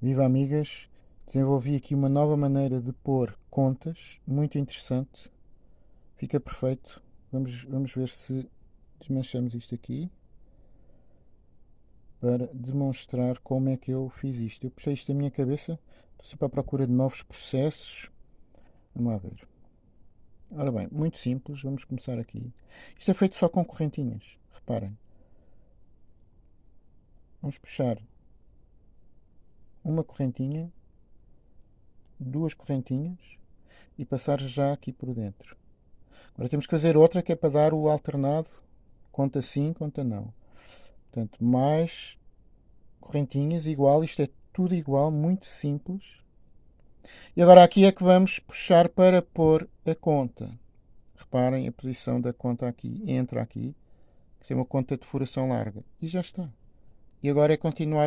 Viva amigas, desenvolvi aqui uma nova maneira de pôr contas, muito interessante, fica perfeito. Vamos, vamos ver se desmanchamos isto aqui para demonstrar como é que eu fiz isto. Eu puxei isto da minha cabeça, estou sempre à procura de novos processos. Vamos lá ver. Ora bem, muito simples, vamos começar aqui. Isto é feito só com correntinhas, reparem. Vamos puxar uma correntinha, duas correntinhas e passar já aqui por dentro. Agora temos que fazer outra que é para dar o alternado, conta sim, conta não. Portanto, mais correntinhas, igual, isto é tudo igual, muito simples. E agora aqui é que vamos puxar para pôr a conta. Reparem a posição da conta aqui, entra aqui, que é uma conta de furação larga. E já está. E agora é continuar